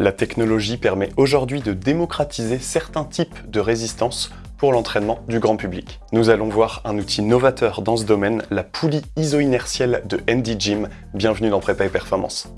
La technologie permet aujourd'hui de démocratiser certains types de résistance pour l'entraînement du grand public. Nous allons voir un outil novateur dans ce domaine, la poulie iso-inertielle de ND Gym. Bienvenue dans Prépa et Performance.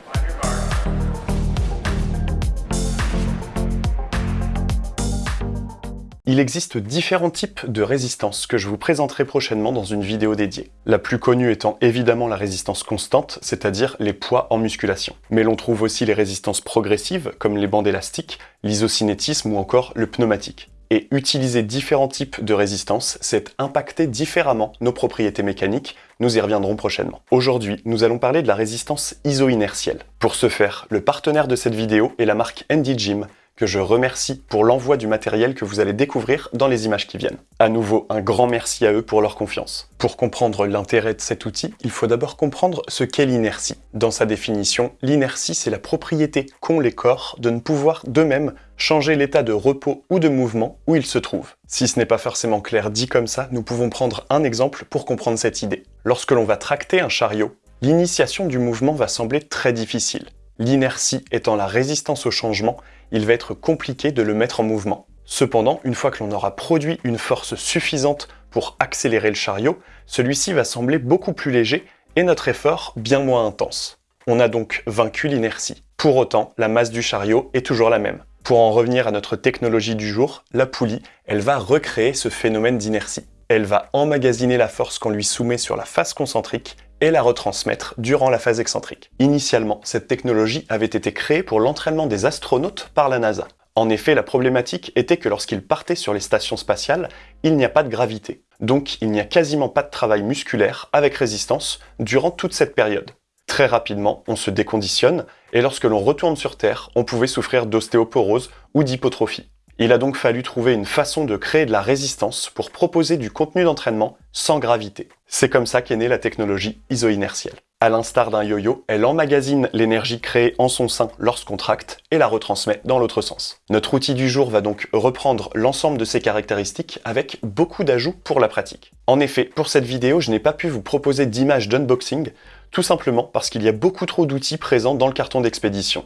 Il existe différents types de résistance que je vous présenterai prochainement dans une vidéo dédiée. La plus connue étant évidemment la résistance constante, c'est-à-dire les poids en musculation. Mais l'on trouve aussi les résistances progressives, comme les bandes élastiques, l'isocinétisme ou encore le pneumatique. Et utiliser différents types de résistance, c'est impacter différemment nos propriétés mécaniques, nous y reviendrons prochainement. Aujourd'hui, nous allons parler de la résistance iso-inertielle. Pour ce faire, le partenaire de cette vidéo est la marque Andy Gym, que je remercie pour l'envoi du matériel que vous allez découvrir dans les images qui viennent. À nouveau, un grand merci à eux pour leur confiance. Pour comprendre l'intérêt de cet outil, il faut d'abord comprendre ce qu'est l'inertie. Dans sa définition, l'inertie c'est la propriété qu'ont les corps de ne pouvoir d'eux-mêmes changer l'état de repos ou de mouvement où ils se trouvent. Si ce n'est pas forcément clair dit comme ça, nous pouvons prendre un exemple pour comprendre cette idée. Lorsque l'on va tracter un chariot, l'initiation du mouvement va sembler très difficile. L'inertie étant la résistance au changement il va être compliqué de le mettre en mouvement. Cependant, une fois que l'on aura produit une force suffisante pour accélérer le chariot, celui-ci va sembler beaucoup plus léger et notre effort bien moins intense. On a donc vaincu l'inertie. Pour autant, la masse du chariot est toujours la même. Pour en revenir à notre technologie du jour, la poulie, elle va recréer ce phénomène d'inertie. Elle va emmagasiner la force qu'on lui soumet sur la face concentrique et la retransmettre durant la phase excentrique. Initialement, cette technologie avait été créée pour l'entraînement des astronautes par la NASA. En effet, la problématique était que lorsqu'ils partaient sur les stations spatiales, il n'y a pas de gravité. Donc il n'y a quasiment pas de travail musculaire avec résistance durant toute cette période. Très rapidement, on se déconditionne, et lorsque l'on retourne sur Terre, on pouvait souffrir d'ostéoporose ou d'hypotrophie. Il a donc fallu trouver une façon de créer de la résistance pour proposer du contenu d'entraînement sans gravité. C'est comme ça qu'est née la technologie iso-inertielle. À l'instar d'un yo-yo, elle emmagasine l'énergie créée en son sein lorsqu'on tracte et la retransmet dans l'autre sens. Notre outil du jour va donc reprendre l'ensemble de ces caractéristiques avec beaucoup d'ajouts pour la pratique. En effet, pour cette vidéo, je n'ai pas pu vous proposer d'image d'unboxing, tout simplement parce qu'il y a beaucoup trop d'outils présents dans le carton d'expédition.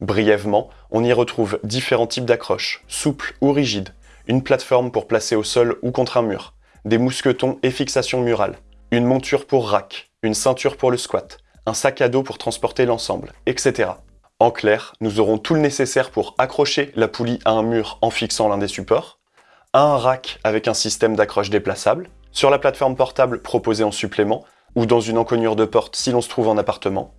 Brièvement, on y retrouve différents types d'accroches, souples ou rigides, une plateforme pour placer au sol ou contre un mur, des mousquetons et fixations murales, une monture pour rack, une ceinture pour le squat, un sac à dos pour transporter l'ensemble, etc. En clair, nous aurons tout le nécessaire pour accrocher la poulie à un mur en fixant l'un des supports, à un rack avec un système d'accroche déplaçable, sur la plateforme portable proposée en supplément, ou dans une encoignure de porte si l'on se trouve en appartement,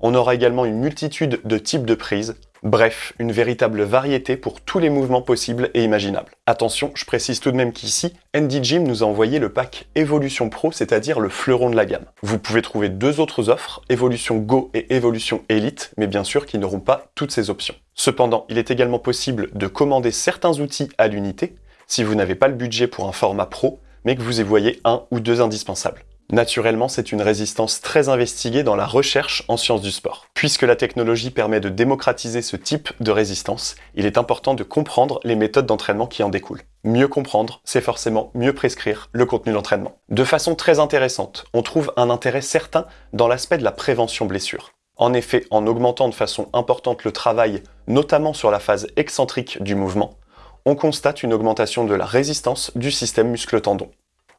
on aura également une multitude de types de prises, bref, une véritable variété pour tous les mouvements possibles et imaginables. Attention, je précise tout de même qu'ici, ND Gym nous a envoyé le pack Evolution Pro, c'est-à-dire le fleuron de la gamme. Vous pouvez trouver deux autres offres, Evolution Go et Evolution Elite, mais bien sûr qui n'auront pas toutes ces options. Cependant, il est également possible de commander certains outils à l'unité, si vous n'avez pas le budget pour un format pro, mais que vous y voyez un ou deux indispensables. Naturellement, c'est une résistance très investiguée dans la recherche en sciences du sport. Puisque la technologie permet de démocratiser ce type de résistance, il est important de comprendre les méthodes d'entraînement qui en découlent. Mieux comprendre, c'est forcément mieux prescrire le contenu d'entraînement. De façon très intéressante, on trouve un intérêt certain dans l'aspect de la prévention blessure. En effet, en augmentant de façon importante le travail, notamment sur la phase excentrique du mouvement, on constate une augmentation de la résistance du système muscle-tendon.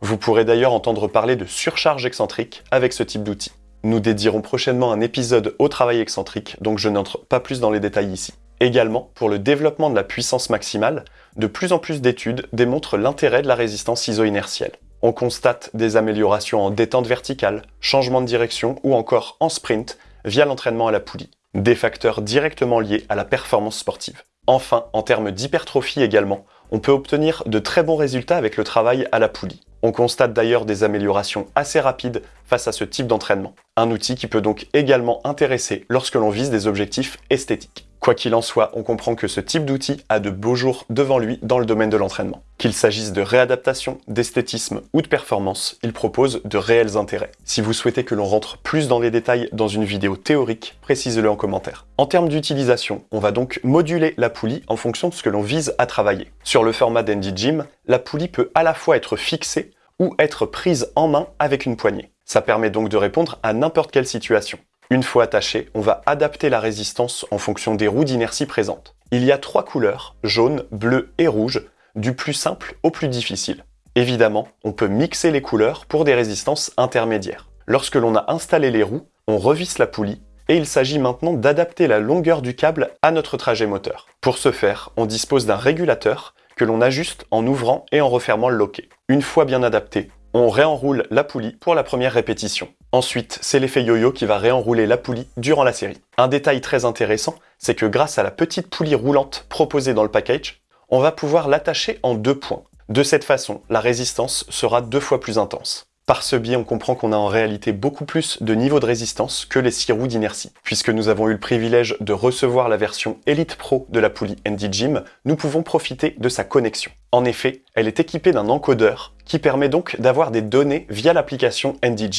Vous pourrez d'ailleurs entendre parler de surcharge excentrique avec ce type d'outil. Nous dédierons prochainement un épisode au travail excentrique, donc je n'entre pas plus dans les détails ici. Également, pour le développement de la puissance maximale, de plus en plus d'études démontrent l'intérêt de la résistance iso-inertielle. On constate des améliorations en détente verticale, changement de direction ou encore en sprint via l'entraînement à la poulie. Des facteurs directement liés à la performance sportive. Enfin, en termes d'hypertrophie également, on peut obtenir de très bons résultats avec le travail à la poulie. On constate d'ailleurs des améliorations assez rapides face à ce type d'entraînement. Un outil qui peut donc également intéresser lorsque l'on vise des objectifs esthétiques. Quoi qu'il en soit, on comprend que ce type d'outil a de beaux jours devant lui dans le domaine de l'entraînement. Qu'il s'agisse de réadaptation, d'esthétisme ou de performance, il propose de réels intérêts. Si vous souhaitez que l'on rentre plus dans les détails dans une vidéo théorique, précisez-le en commentaire. En termes d'utilisation, on va donc moduler la poulie en fonction de ce que l'on vise à travailler. Sur le format d'Andy Gym, la poulie peut à la fois être fixée ou être prise en main avec une poignée. Ça permet donc de répondre à n'importe quelle situation. Une fois attaché, on va adapter la résistance en fonction des roues d'inertie présentes. Il y a trois couleurs, jaune, bleu et rouge, du plus simple au plus difficile. Évidemment, on peut mixer les couleurs pour des résistances intermédiaires. Lorsque l'on a installé les roues, on revisse la poulie et il s'agit maintenant d'adapter la longueur du câble à notre trajet moteur. Pour ce faire, on dispose d'un régulateur que l'on ajuste en ouvrant et en refermant le loquet. Une fois bien adapté, on réenroule la poulie pour la première répétition. Ensuite, c'est l'effet yo-yo qui va réenrouler la poulie durant la série. Un détail très intéressant, c'est que grâce à la petite poulie roulante proposée dans le package, on va pouvoir l'attacher en deux points. De cette façon, la résistance sera deux fois plus intense. Par ce biais, on comprend qu'on a en réalité beaucoup plus de niveau de résistance que les 6 roues d'inertie. Puisque nous avons eu le privilège de recevoir la version Elite Pro de la poulie ND nous pouvons profiter de sa connexion. En effet, elle est équipée d'un encodeur qui permet donc d'avoir des données via l'application ND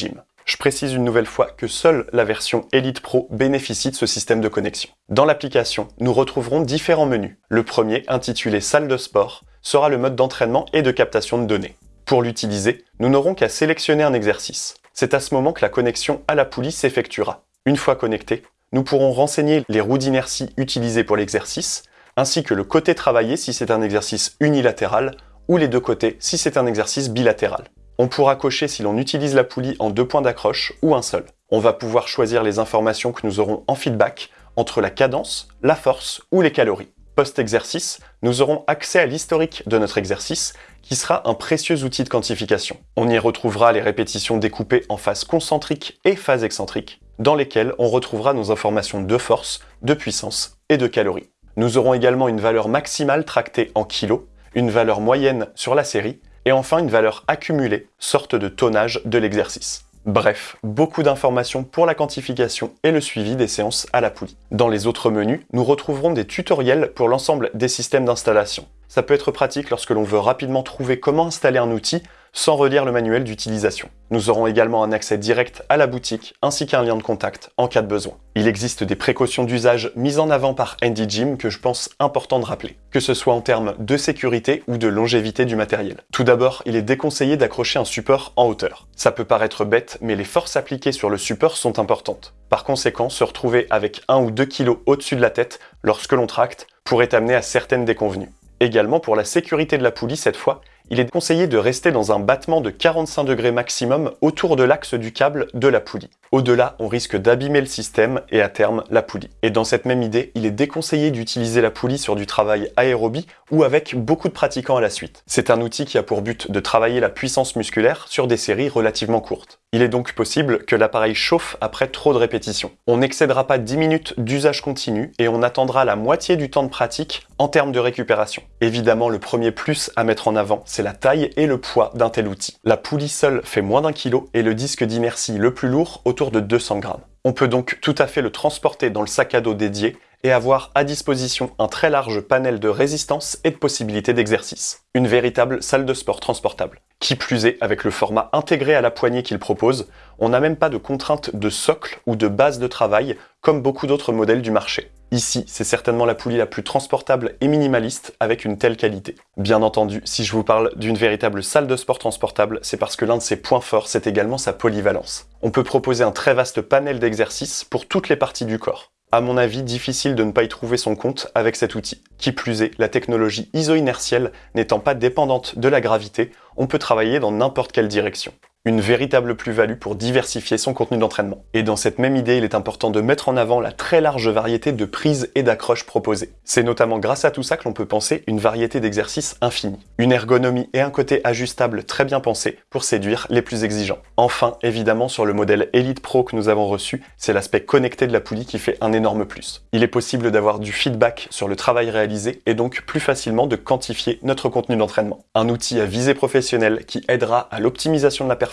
Je précise une nouvelle fois que seule la version Elite Pro bénéficie de ce système de connexion. Dans l'application, nous retrouverons différents menus. Le premier, intitulé Salle de sport, sera le mode d'entraînement et de captation de données. Pour l'utiliser, nous n'aurons qu'à sélectionner un exercice. C'est à ce moment que la connexion à la poulie s'effectuera. Une fois connecté, nous pourrons renseigner les roues d'inertie utilisées pour l'exercice, ainsi que le côté travaillé si c'est un exercice unilatéral, ou les deux côtés si c'est un exercice bilatéral. On pourra cocher si l'on utilise la poulie en deux points d'accroche ou un seul. On va pouvoir choisir les informations que nous aurons en feedback entre la cadence, la force ou les calories. Post-exercice, nous aurons accès à l'historique de notre exercice, qui sera un précieux outil de quantification. On y retrouvera les répétitions découpées en phases concentriques et phases excentriques, dans lesquelles on retrouvera nos informations de force, de puissance et de calories. Nous aurons également une valeur maximale tractée en kilos, une valeur moyenne sur la série, et enfin une valeur accumulée, sorte de tonnage de l'exercice. Bref, beaucoup d'informations pour la quantification et le suivi des séances à la poulie. Dans les autres menus, nous retrouverons des tutoriels pour l'ensemble des systèmes d'installation. Ça peut être pratique lorsque l'on veut rapidement trouver comment installer un outil sans relire le manuel d'utilisation. Nous aurons également un accès direct à la boutique ainsi qu'un lien de contact en cas de besoin. Il existe des précautions d'usage mises en avant par Gym que je pense important de rappeler, que ce soit en termes de sécurité ou de longévité du matériel. Tout d'abord, il est déconseillé d'accrocher un support en hauteur. Ça peut paraître bête, mais les forces appliquées sur le support sont importantes. Par conséquent, se retrouver avec 1 ou 2 kg au-dessus de la tête lorsque l'on tracte pourrait amener à certaines déconvenues. Également, pour la sécurité de la poulie cette fois, il est conseillé de rester dans un battement de 45 degrés maximum autour de l'axe du câble de la poulie. Au-delà, on risque d'abîmer le système et à terme la poulie. Et dans cette même idée, il est déconseillé d'utiliser la poulie sur du travail aérobie ou avec beaucoup de pratiquants à la suite. C'est un outil qui a pour but de travailler la puissance musculaire sur des séries relativement courtes. Il est donc possible que l'appareil chauffe après trop de répétitions. On n'excédera pas 10 minutes d'usage continu et on attendra la moitié du temps de pratique en termes de récupération. Évidemment, le premier plus à mettre en avant, c'est la taille et le poids d'un tel outil. La poulie seule fait moins d'un kilo et le disque d'inertie le plus lourd autour de 200 grammes. On peut donc tout à fait le transporter dans le sac à dos dédié et avoir à disposition un très large panel de résistance et de possibilités d'exercice. Une véritable salle de sport transportable. Qui plus est, avec le format intégré à la poignée qu'il propose, on n'a même pas de contrainte de socle ou de base de travail comme beaucoup d'autres modèles du marché. Ici, c'est certainement la poulie la plus transportable et minimaliste avec une telle qualité. Bien entendu, si je vous parle d'une véritable salle de sport transportable, c'est parce que l'un de ses points forts, c'est également sa polyvalence. On peut proposer un très vaste panel d'exercices pour toutes les parties du corps. À mon avis, difficile de ne pas y trouver son compte avec cet outil. Qui plus est, la technologie iso-inertielle n'étant pas dépendante de la gravité, on peut travailler dans n'importe quelle direction une véritable plus-value pour diversifier son contenu d'entraînement. Et dans cette même idée, il est important de mettre en avant la très large variété de prises et d'accroches proposées. C'est notamment grâce à tout ça que l'on peut penser une variété d'exercices infinie. Une ergonomie et un côté ajustable très bien pensé pour séduire les plus exigeants. Enfin, évidemment, sur le modèle Elite Pro que nous avons reçu, c'est l'aspect connecté de la poulie qui fait un énorme plus. Il est possible d'avoir du feedback sur le travail réalisé et donc plus facilement de quantifier notre contenu d'entraînement. Un outil à visée professionnelle qui aidera à l'optimisation de la performance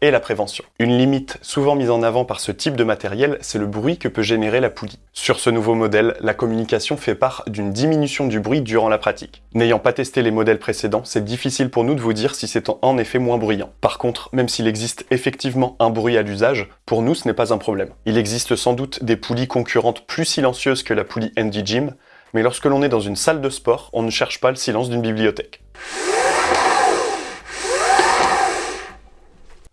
et la prévention. Une limite souvent mise en avant par ce type de matériel, c'est le bruit que peut générer la poulie. Sur ce nouveau modèle, la communication fait part d'une diminution du bruit durant la pratique. N'ayant pas testé les modèles précédents, c'est difficile pour nous de vous dire si c'est en effet moins bruyant. Par contre, même s'il existe effectivement un bruit à l'usage, pour nous ce n'est pas un problème. Il existe sans doute des poulies concurrentes plus silencieuses que la poulie ND Gym, mais lorsque l'on est dans une salle de sport, on ne cherche pas le silence d'une bibliothèque.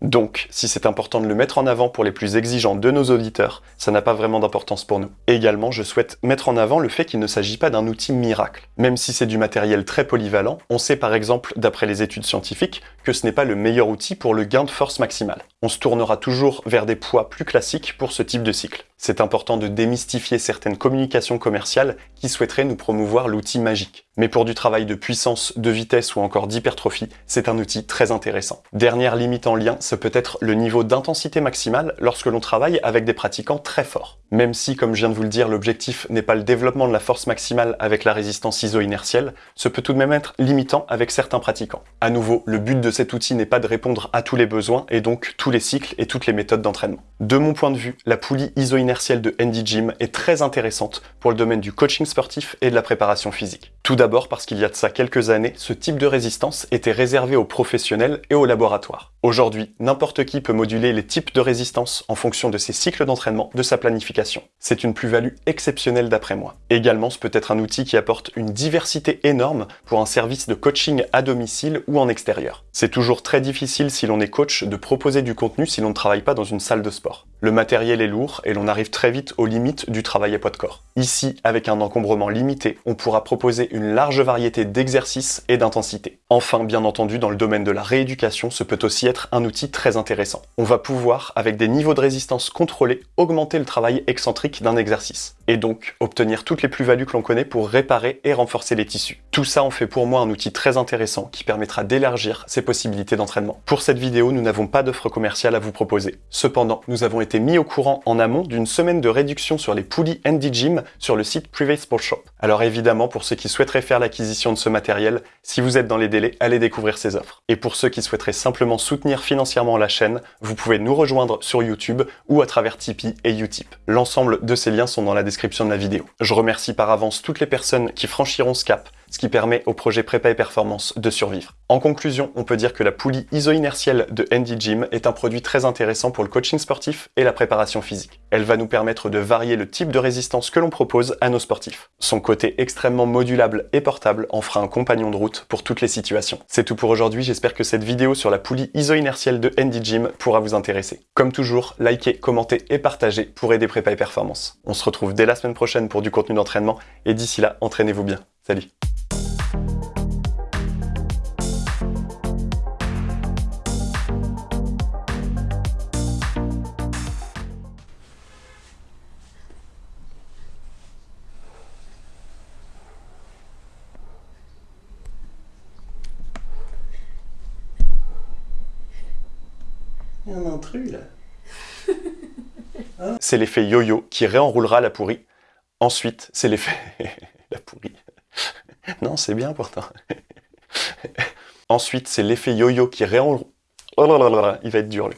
Donc, si c'est important de le mettre en avant pour les plus exigeants de nos auditeurs, ça n'a pas vraiment d'importance pour nous. également, je souhaite mettre en avant le fait qu'il ne s'agit pas d'un outil miracle. Même si c'est du matériel très polyvalent, on sait par exemple, d'après les études scientifiques, que ce n'est pas le meilleur outil pour le gain de force maximale. On se tournera toujours vers des poids plus classiques pour ce type de cycle. C'est important de démystifier certaines communications commerciales qui souhaiteraient nous promouvoir l'outil magique. Mais pour du travail de puissance, de vitesse ou encore d'hypertrophie, c'est un outil très intéressant. Dernière limite en lien, ce peut être le niveau d'intensité maximale lorsque l'on travaille avec des pratiquants très forts. Même si, comme je viens de vous le dire, l'objectif n'est pas le développement de la force maximale avec la résistance iso-inertielle, ce peut tout de même être limitant avec certains pratiquants. À nouveau, le but de cet outil n'est pas de répondre à tous les besoins et donc tous les cycles et toutes les méthodes d'entraînement. De mon point de vue, la poulie iso-inertielle de ND Gym est très intéressante pour le domaine du coaching sportif et de la préparation physique. Tout d'abord parce qu'il y a de ça quelques années, ce type de résistance était réservé aux professionnels et aux laboratoires. Aujourd'hui, n'importe qui peut moduler les types de résistance en fonction de ses cycles d'entraînement, de sa planification. C'est une plus-value exceptionnelle d'après moi. Également, ce peut être un outil qui apporte une diversité énorme pour un service de coaching à domicile ou en extérieur. C'est toujours très difficile si l'on est coach de proposer du contenu si l'on ne travaille pas dans une salle de sport. Le matériel est lourd et l'on arrive très vite aux limites du travail à poids de corps. Ici, avec un encombrement limité, on pourra proposer une large variété d'exercices et d'intensités. Enfin, bien entendu, dans le domaine de la rééducation, ce peut aussi un outil très intéressant. On va pouvoir, avec des niveaux de résistance contrôlés, augmenter le travail excentrique d'un exercice, et donc obtenir toutes les plus-values que l'on connaît pour réparer et renforcer les tissus. Tout ça en fait pour moi un outil très intéressant qui permettra d'élargir ses possibilités d'entraînement. Pour cette vidéo, nous n'avons pas d'offre commerciale à vous proposer. Cependant, nous avons été mis au courant en amont d'une semaine de réduction sur les poulies ND Gym sur le site Private Sport Shop. Alors évidemment, pour ceux qui souhaiteraient faire l'acquisition de ce matériel, si vous êtes dans les délais, allez découvrir ces offres. Et pour ceux qui souhaiteraient simplement soutenir financièrement la chaîne, vous pouvez nous rejoindre sur YouTube ou à travers Tipeee et Utip. L'ensemble de ces liens sont dans la description de la vidéo. Je remercie par avance toutes les personnes qui franchiront ce cap ce qui permet au projet Prépa et Performance de survivre. En conclusion, on peut dire que la poulie iso-inertielle de ND Gym est un produit très intéressant pour le coaching sportif et la préparation physique. Elle va nous permettre de varier le type de résistance que l'on propose à nos sportifs. Son côté extrêmement modulable et portable en fera un compagnon de route pour toutes les situations. C'est tout pour aujourd'hui, j'espère que cette vidéo sur la poulie iso-inertielle de ND Gym pourra vous intéresser. Comme toujours, likez, commentez et partagez pour aider Prépa et Performance. On se retrouve dès la semaine prochaine pour du contenu d'entraînement et d'ici là, entraînez-vous bien. Salut Il y a un intrus là. C'est l'effet yo-yo qui réenroulera la pourrie. Ensuite, c'est l'effet... la pourrie. non, c'est bien pourtant. Ensuite, c'est l'effet yo-yo qui réenroule... Oh là là là, il va être dur lui.